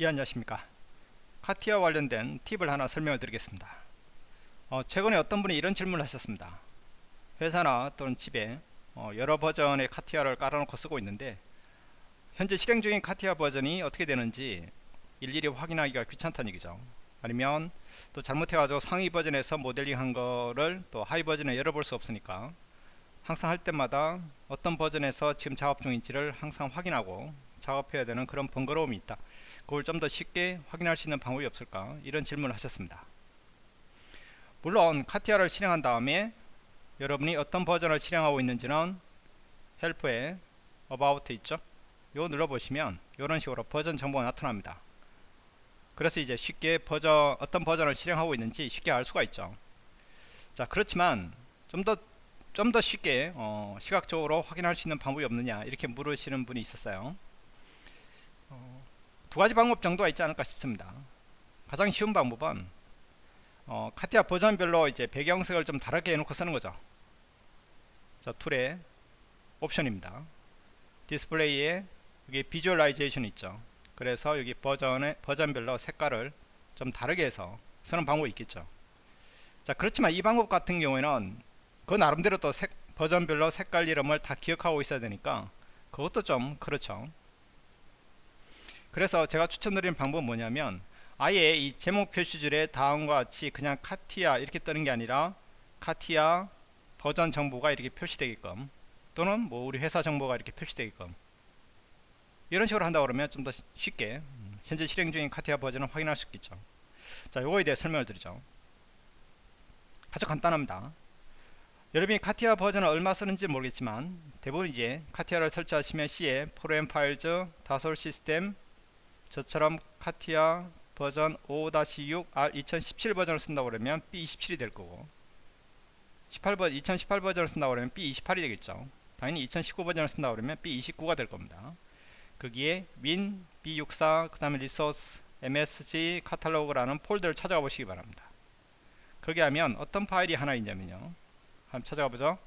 예 안녕하십니까? 카티아 관련된 팁을 하나 설명을 드리겠습니다. 어, 최근에 어떤 분이 이런 질문을 하셨습니다. 회사나 또는 집에 어, 여러 버전의 카티아를 깔아놓고 쓰고 있는데 현재 실행 중인 카티아 버전이 어떻게 되는지 일일이 확인하기가 귀찮다는 얘기죠. 아니면 또 잘못해가지고 상위 버전에서 모델링 한 거를 또 하위 버전에 열어볼 수 없으니까 항상 할 때마다 어떤 버전에서 지금 작업 중인지를 항상 확인하고 작업해야 되는 그런 번거로움이 있다 그걸 좀 더 쉽게 확인할 수 있는 방법이 없을까? 이런 질문을 하셨습니다. 물론 카티아를 실행한 다음에 여러분이 어떤 버전을 실행하고 있는지는 헬프에 about 있죠? 요 눌러보시면 이런 식으로 버전 정보가 나타납니다. 그래서 이제 쉽게 버전 어떤 버전을 실행하고 있는지 쉽게 알 수가 있죠. 자 그렇지만 좀 더 좀더 쉽게 어, 시각적으로 확인할 수 있는 방법이 없느냐 이렇게 물으시는 분이 있었어요. 어, 두 가지 방법 정도가 있지 않을까 싶습니다. 가장 쉬운 방법은 어, CATIA 버전별로 이제 배경색을 좀 다르게 해놓고 쓰는 거죠. 자, Tool의 옵션입니다. 디스플레이에 여기 Visualization 있죠. 그래서 여기 버전의 버전별로 색깔을 좀 다르게 해서 쓰는 방법이 있겠죠. 자, 그렇지만 이 방법 같은 경우에는 그 나름대로 또 색, 버전별로 색깔 이름을 다 기억하고 있어야 되니까 그것도 좀 그렇죠. 그래서 제가 추천드리는 방법은 뭐냐면 아예 이 제목 표시줄에 다음과 같이 그냥 카티아 이렇게 뜨는 게 아니라 카티아 버전 정보가 이렇게 표시되게끔 또는 뭐 우리 회사 정보가 이렇게 표시되게끔 이런 식으로 한다 그러면 좀 더 쉽게 현재 실행 중인 카티아 버전을 확인할 수 있겠죠. 자 요거에 대해 설명을 드리죠. 아주 간단합니다. 여러분이 CATIA 버전을 얼마 쓰는지 모르겠지만 대부분 이제 CATIA를 설치하시면 C에 Program Files Dassault System 저처럼 CATIA 버전 5-6 R 2017 버전을 쓴다고 그러면 B27이 될 거고 18버, 2018 버전을 쓴다고 그러면 B28이 되겠죠. 당연히 2019 버전을 쓴다고 그러면 B29가 될 겁니다. 거기에 win, B64, 그 다음에 resource, msg, 카탈로그라는 폴더를 찾아가 보시기 바랍니다. 거기 하면 어떤 파일이 하나 있냐면요. 한번 찾아가 보죠.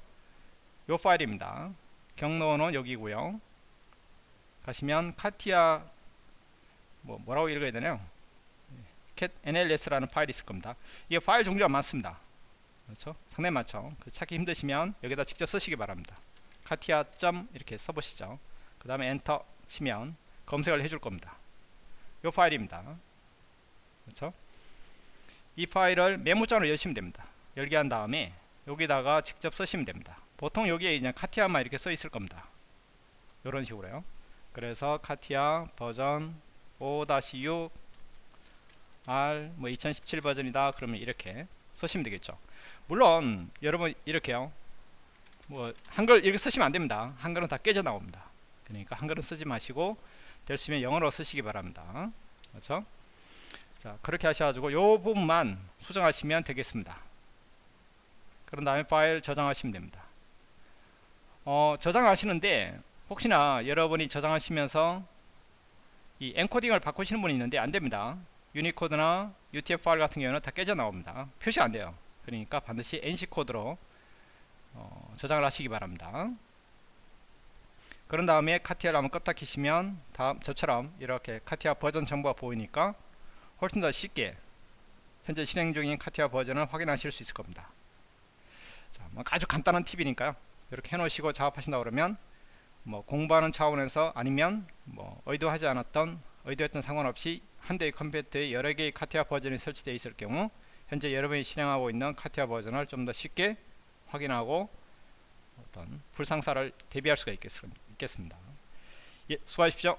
요 파일입니다. 경로는 여기고요. 가시면 카티아 뭐 뭐라고 읽어야 되나요? cat nls라는 파일이 있을 겁니다. 이게 파일 종류가 많습니다. 그렇죠? 상당히 많죠. 그 찾기 힘드시면 여기다 직접 쓰시기 바랍니다. 카티아 점 이렇게 써보시죠. 그 다음에 엔터 치면 검색을 해줄 겁니다. 이 파일입니다. 그렇죠? 이 파일을 메모장으로 여시면 됩니다. 열게 한 다음에 여기다가 직접 쓰시면 됩니다. 보통 여기에 이제 카티아만 이렇게 써 있을 겁니다. 이런 식으로요. 그래서 카티아 버전 5-6 R 뭐 2017 버전이다. 그러면 이렇게 쓰시면 되겠죠. 물론 여러분 이렇게요. 뭐 한글 이렇게 쓰시면 안됩니다. 한글은 다 깨져 나옵니다. 그러니까 한글은 쓰지 마시고 될 수 있으면 영어로 쓰시기 바랍니다. 그렇죠? 자 그렇게 하셔가지고 요 부분만 수정하시면 되겠습니다. 그런 다음에 파일 저장하시면 됩니다. 어, 저장하시는데 혹시나 여러분이 저장하시면서 이 엔코딩을 바꾸시는 분이 있는데 안됩니다. 유니코드나 UTF-5 같은 경우는 다 깨져 나옵니다. 표시 안돼요. 그러니까 반드시 NC코드로 어, 저장을 하시기 바랍니다. 그런 다음에 카티아를 한번 껐다 키시면 다음 저처럼 이렇게 카티아 버전 정보가 보이니까 훨씬 더 쉽게 현재 실행 중인 카티아 버전을 확인하실 수 있을 겁니다. 자, 뭐 아주 간단한 팁이니까요. 이렇게 해놓으시고 작업하신다 그러면 뭐 공부하는 차원에서 아니면 뭐 의도하지 않았던 의도했던 상관없이 한 대의 컴퓨터에 여러 개의 카티아 버전이 설치되어 있을 경우 현재 여러분이 실행하고 있는 카티아 버전을 좀 더 쉽게 확인하고 어떤 불상사를 대비할 수가 있겠습니다. 예, 수고하십시오.